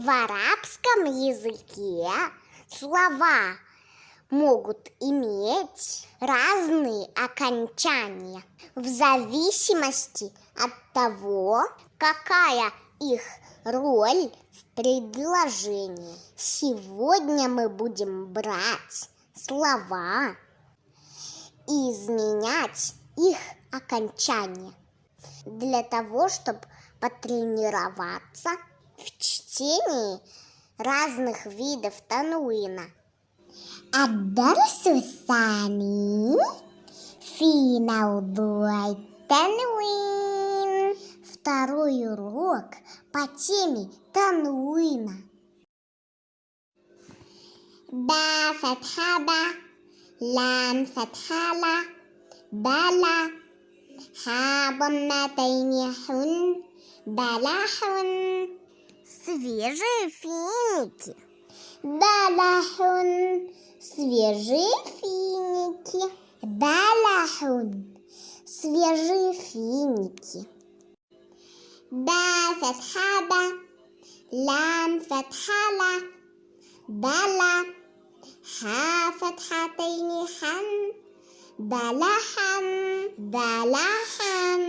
В арабском языке слова могут иметь разные окончания в зависимости от того, какая их роль в предложении. Сегодня мы будем брать слова и изменять их окончание для того, чтобы потренироваться в чтении разных видов тануина. А дальше сами финал бой тануин. Второй урок по теме тануина. Ба фатхаба, лам фатхала, бала, ха тайнихун хун, балахун свежие финики. балахун, Свежие финики. балахун, Свежие финики. Да фатхада. Лам фатхала. Дала. Ха фатхатайни хан. Далахан. Далахан.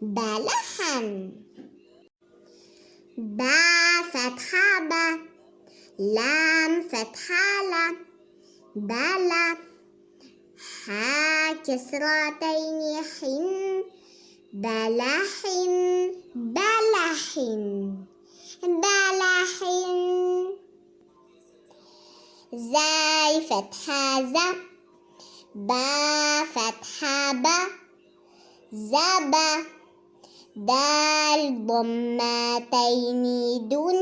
Далахан. بلحا بلحا با فتحة با لام فتحة لا بلا ها كسرتين حن بلح بلح بلح زاي فتحة ز با فتحة با زبا. دال ضمتين دن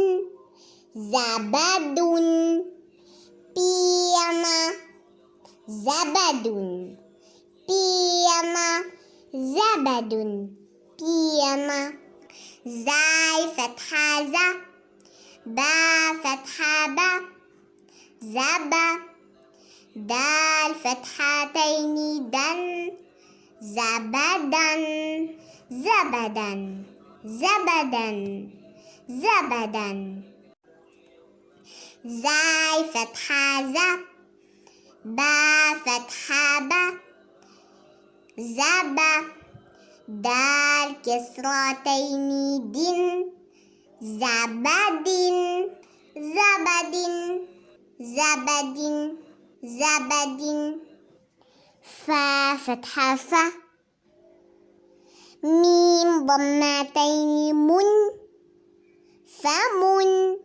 زبد بيما زبد بيما زبد بيما زاي فتحة ز با فتحة با زبا دال فتحتين دن زبدا زبدا زبدا زبدا. زاي فتحة ز با فتحة با زبا دال كسرتين دن زبد زبد زبد زبد فا فتحة فا. ميم ضمتين من فمن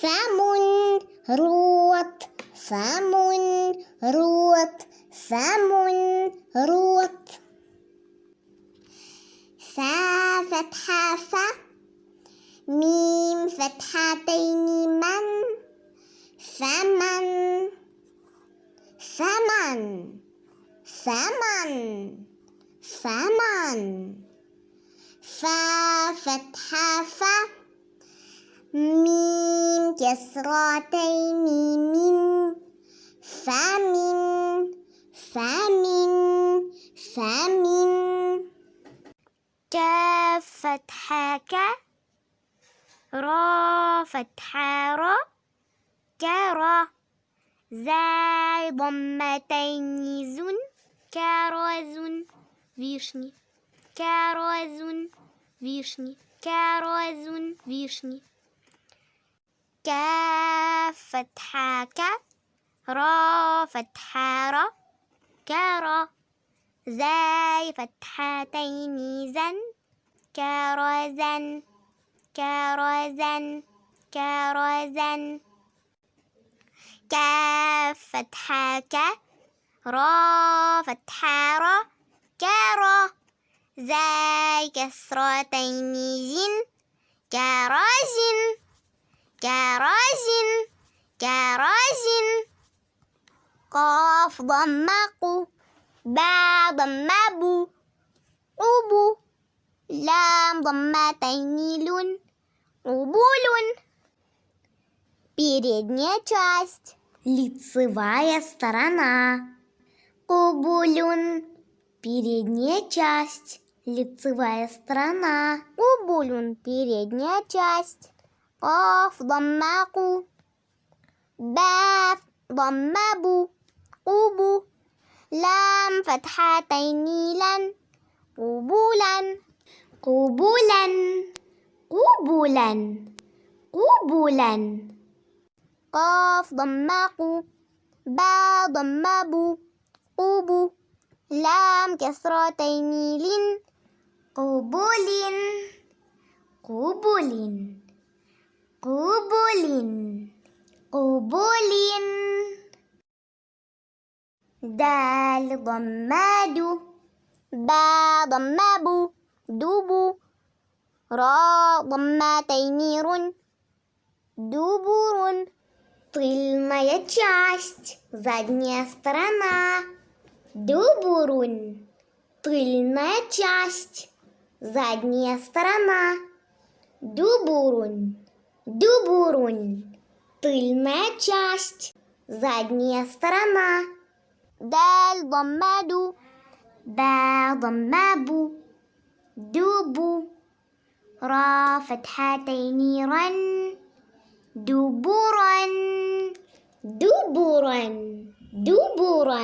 فمن рот فمن рот فمن рот فا فتحة فا ميم فتحتين من فمن فمن فمن فمن. فا فتحة فا ميم كسرتين من فمن فمن فمن كاف فتحة كا را فتحة را كرا زاي ضمتين زن. كرزن вишни كرزن вишни كرزن вишни كاف فتحة كا را فتحة را كرا زاي فتحتين زن كرزن كرزن كرزن كاف فتحة كا را فتحة را كرا زاي كسرتين زن كرزن كرزن كرزن قاف ضمقوا با ضمبوا قبوا لام ضمتين لون قبول Передняя часть. Лицевая сторона. Кубулюн. передняя часть, лицевая сторона. Убулюн, передняя часть. Каф, даммаку. Баф, даммабу. Убу. Лам, фатхатайни, лан. кубулан Кубулян. Кубулян. Кубулян. Каф, даммаку. Ба, даммабу. Убу. لام كسرتين لن قبول قبول قبول قبول دال ضماد با ضماب دوبو را ضمتين رن дубурун. Тыльная часть, задняя сторона. Дубурун. Тыльная часть, задняя сторона. Дубурун. Дубурун. Тыльная часть. Задняя сторона. Даль ضمادو. با ضمابو. دوبو. را فتحتين رن. دبورا. دبورا. دبورا.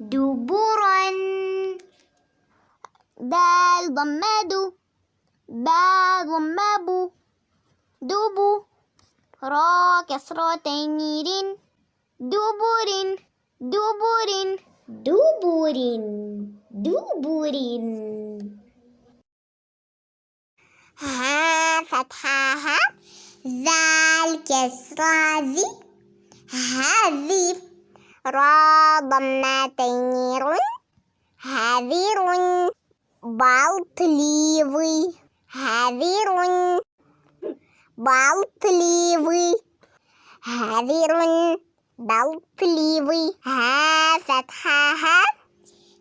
دبورا. دال ضمادو. با ضمابو دوبو را كسرتين رين دبور دبور دبور دبور ها فتحة ها ذال كسرة ذي. هذي را ضمتين رن هذير بلطليوي هذير بلطليوي هذير بلطليوي ها فتحة ها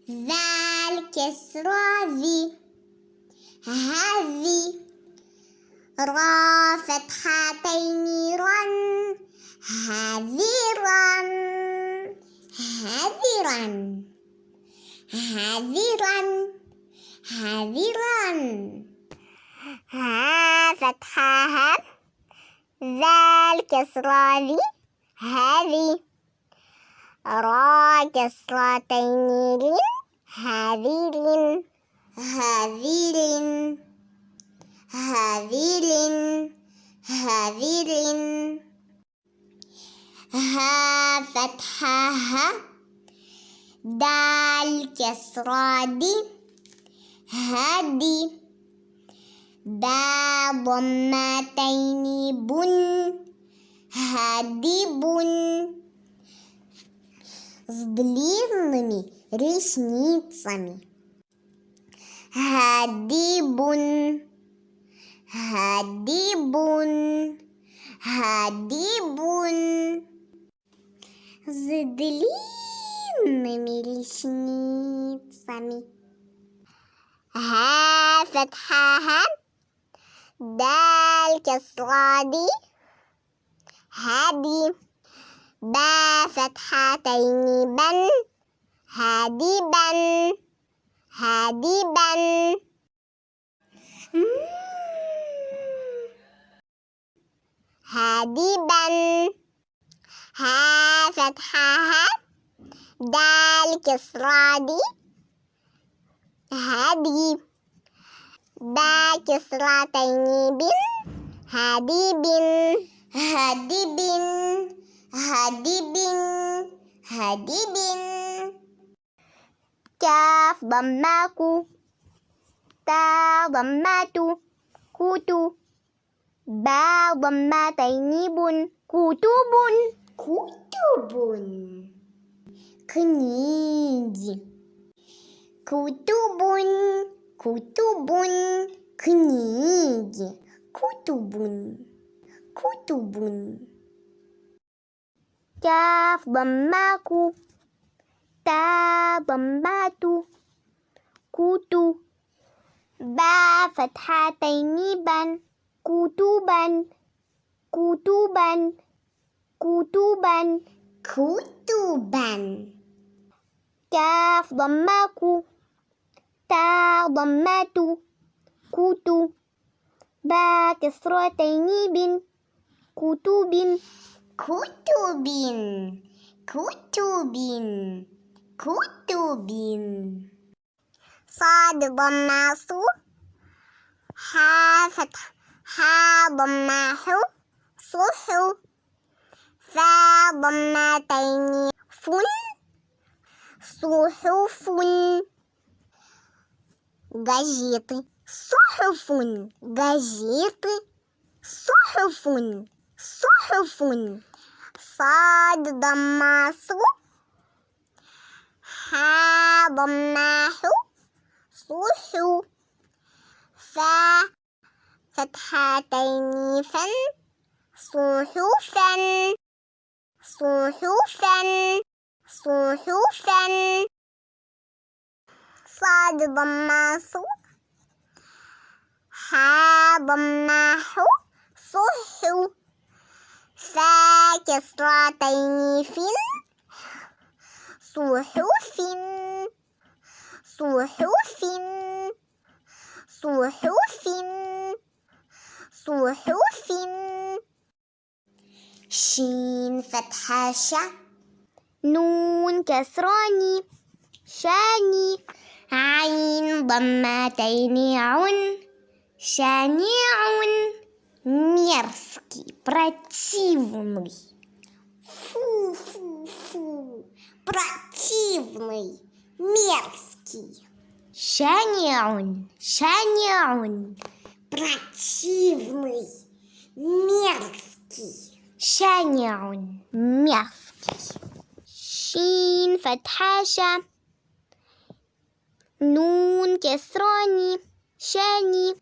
ذال كسرة ذي هذي را فتحتين رن هذيرا هذيرا هذيرا هذيرا ها فتحة ذال كسرة ذي هذي را كسرتين. لين هذي لين هذي لين لين لين ها فتحة ها دال كسرة دي هادي با ضمتين بن هادي بن с длинными ресницами. Хадибун, хадибун, хадибун. С длинными ресницами. ها فتحة ها دال كسرة دي هادي با فتحتين بن هادي بن هادي بن هادي بن ها فتحة ها دال كسرة دي هادي. با كسرتين بن هادي بن هادي بن هادي بن هادي بن كاف ضماكو. تا ضماتو. كوتو. با بن كتب kutubun книги. Kutubun kutubun книги. Kutubun kutubun kaf bamaku ta bambatu kutu ba fathataini ban kutuban, kutuban. كتبا كتبا كاف ضماكو تا ضمات كوت با كسرتين بن كتب كتب كتب كتب صاد صو ها فتح ها ضمة حو فضمتين فن صحف جيط صحف جيط صحف صحف صاد ضم صو ها ضم حو صحو ف. فتحتين. فن صحفا. صحفا صحفا. صاد ضماس ها ضماح صح فا كسرتين فن صحف صحف صحف صحف شين فتحة شا نون كسراني شاني عين ضمتين عن شنيع мерзкий, противный. Фу, фу, фу, противный, мерзкий. شانع شانع Противный, мерзкий. شانع مفتي شين فتحة نون كسراني شاني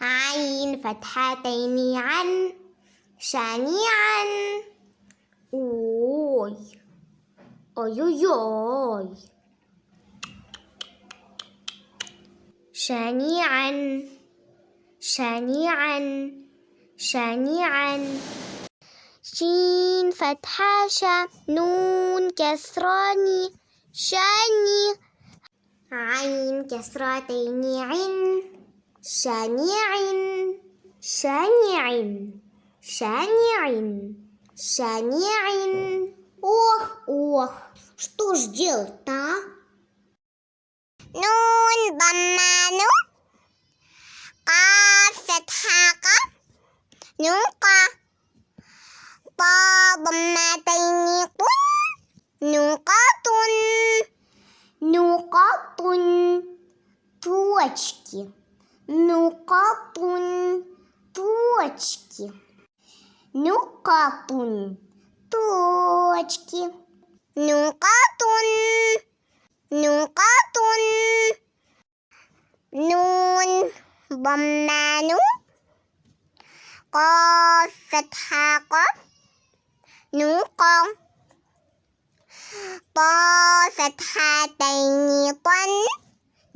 عين فتحتين عن شانيعا أوي أوي أوي أوي. شانيعا شانيعا شانيعا شين فتحة شا نون كسراني شاني عين كسرتين عن شنيع شنيع شنيع شنيع Ох, ох, что ж делать-то, а? نون ضمان قاف فتحة قاف نوقا طا ضمتين قن نقاط نقاط точки نقاط точки نقاط точки نقاط نقاط نون ضمان قاف فتحة قاف หนูกองปอสถาไตนีปน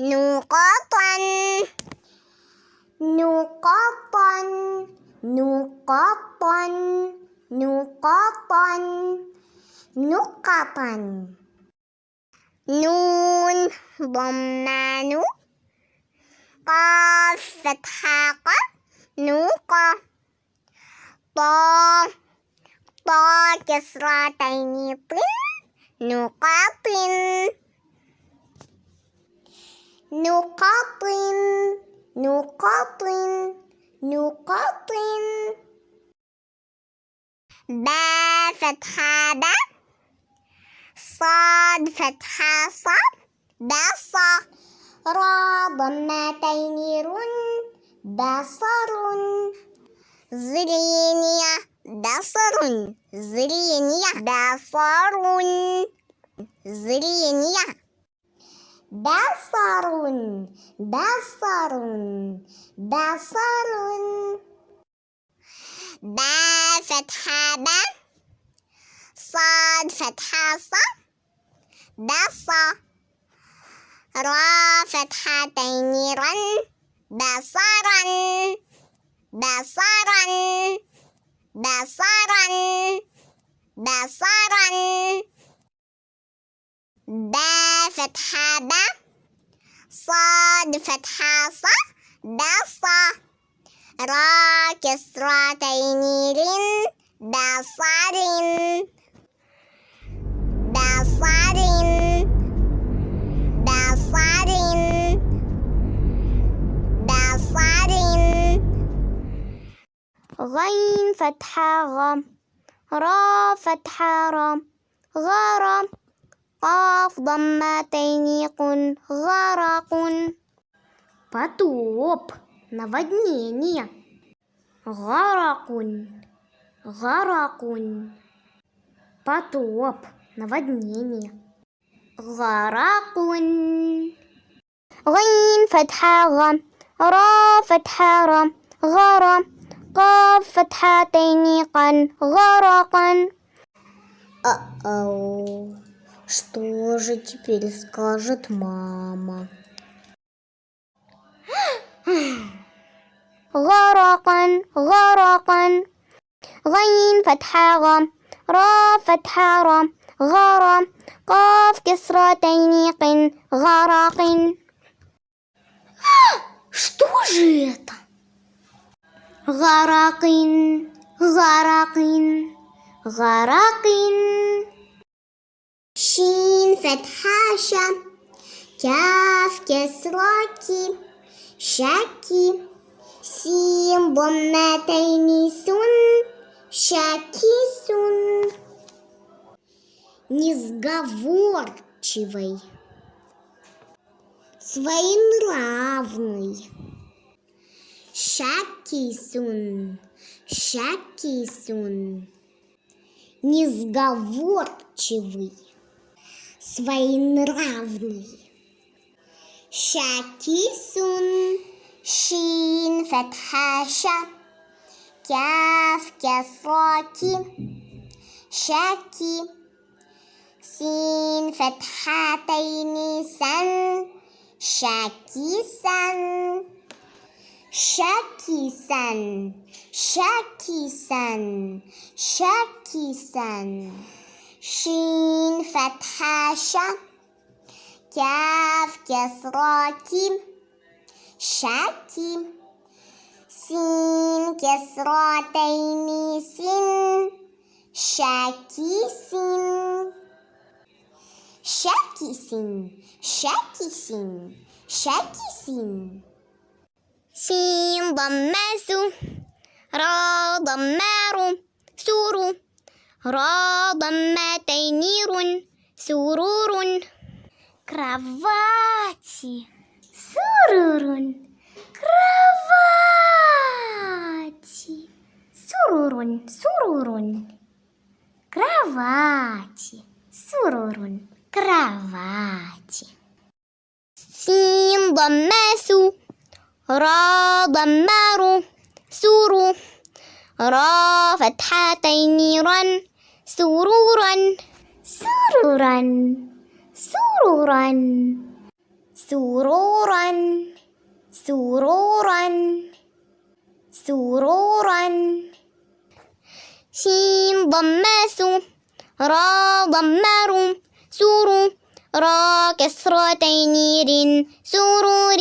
หนูก็ปนหนูก็ปนหนูก็ปนหนูก็ปนหนูก็ปนนูนบอมนานุก็สถาก็หนูก็ปอ كسرتين طن نقاط نقاط نقاط نقاط با فتحة با صاد فتحة صاد بصا را ضمتين رن بصر зрение بصر зрение بصر зрение بصر بصر بصر با فتحة با صاد فتحة صاد بصا را فتحتين رن بصرا بصرا بصرا بصرا. با فتحة با صاد فتحة ص بصة را كسرتين رن بصر بصر غين فتحة غ را فتحة را غرام قاف ضمتين قن غرق потоп наводнение غرق غرق потоп наводнение غرق غين فتحة غ را فتحة را غرام قاف فتحتين قن غرقا Uh-oh. Что же теперь скажет мама? غرقا غرقا غين فتحة غ را فتحة را غرام قاف كسرتين قن غرق Что же это? غرق غرق غرق شين فتحة شا كاف كسرة شاكي سين ضمتين سن شاكي سن Несговорчивый Своенравный Шакисун, Шакисун, несговорчивый, своенравный. Шакисун, шин фатхаша, кяв кясроки, шаки, син фатхатайни сан, шаки сан. سن شاكي سن شين فتحة شا كاف كسرة شاكي سين كسرتين سن شاكي سن شاكي سن Sin dammesu Ra dammaru Suru Ra dammateynirun Sururun Кровати Sururun Кровати Sururun Sururun Кровати Sururun Кровати Син даммесу را ضمار سور را فتحتين را سرورا سرورا سرورا سرورا سرورا سرورا شين ضماس را ضمار سور را كسرتين ر سرور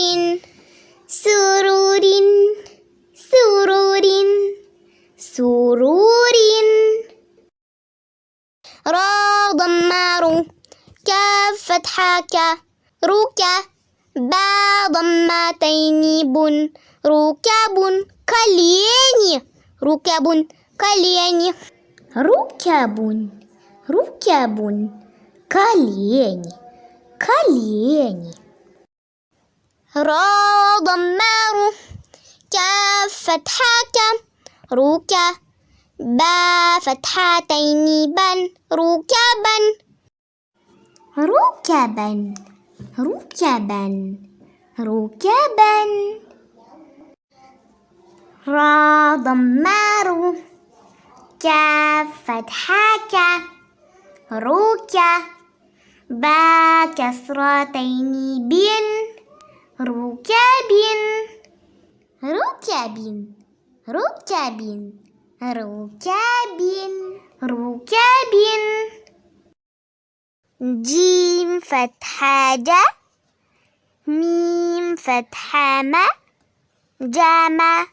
سرور سرور سرور. را ضمار كاف فتحة ك ركا با ضمتين بن ركب колени ركب колени ركب ركب колени колени را ضمار كاف فتحة ك ركا با فتحتين بن. ركبا ركبا ركبا ركبا را ضمار كاف فتحة ركا با كسرتين بن. ركب ركب ركب ركب ركب جيم فتحة جا ميم فتحة ما جمع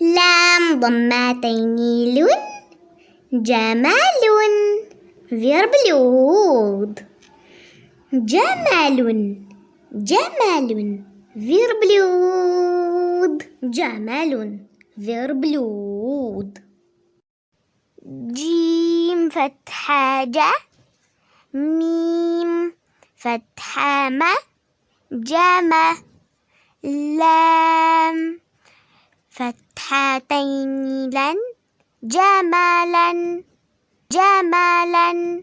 لام ضمتين لون. جمال верблюд جمال جمال верблюд. جمال верблюд. جيم فتحة جا. ميم فتحة ما. جمع لام فتحتين لن جمالا جمالا. جمالا.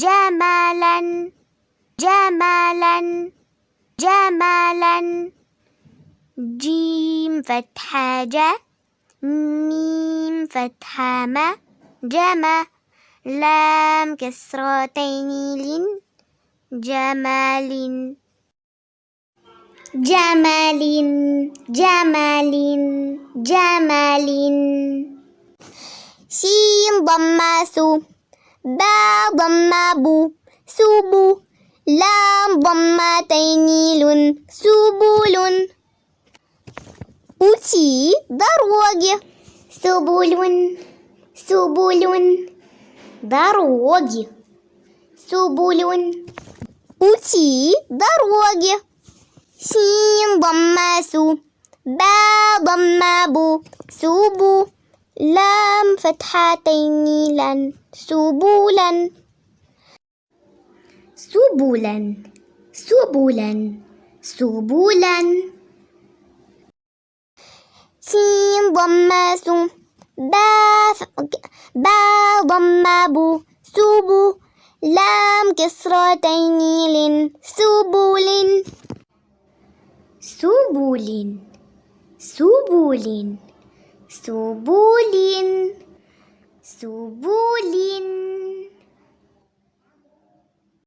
جمالا. جمالا. جيم فتحة جا ميم فتحة ما جمع لام كسرتين لن جمال جمال جمال جمال سين ضم سو. با ضم بو. سبو لام ضمتين لن سبول пути дороги سبل سبل дороги سبل пути дороги سين ضم سو با ضم بو سبو لام فتحتين لن سبولا. سبولا سبولا سبولا سين ضم سو با با ضم بو سبو لام كسرتين لن سبول سبول سبول سبول سبول